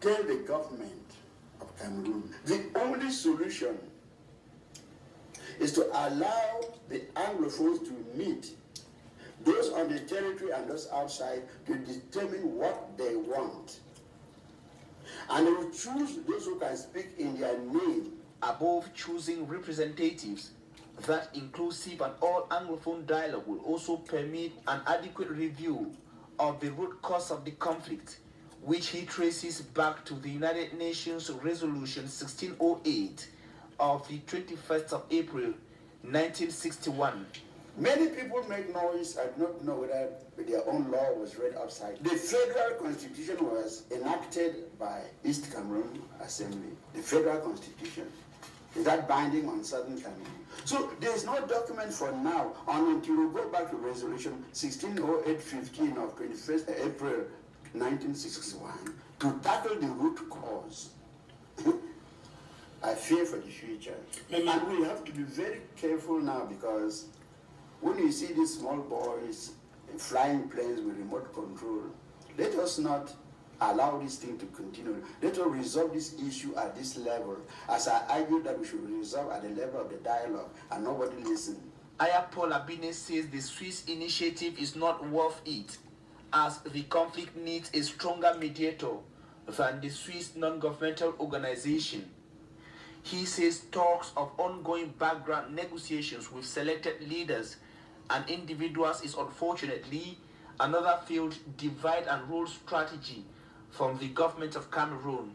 tell the government of Cameroon the only solution is to allow the Anglophones to meet those on the territory and those outside to determine what they want. And they will choose those who can speak in their name. Above choosing representatives, that inclusive and all Anglophone dialogue will also permit an adequate review of the root cause of the conflict, which he traces back to the United Nations Resolution 1608 of the 21st of April 1961. Many people make noise and not know whether their own law was read outside. The federal constitution was enacted by East Cameroon Assembly. The federal constitution. Is that binding on Southern Cameroon? So there is no document for now until we go back to resolution 1608-15 of 21st April 1961 to tackle the root cause. I fear for the future. And we have to be very careful now because when you see these small boys flying planes with remote control, let us not allow this thing to continue. Let us resolve this issue at this level. As I argued that we should resolve at the level of the dialogue and nobody listen. Ayah Paul Abine says the Swiss initiative is not worth it as the conflict needs a stronger mediator than the Swiss non-governmental organization. He says talks of ongoing background negotiations with selected leaders and individuals is unfortunately another failed divide and rule strategy from the government of Cameroon.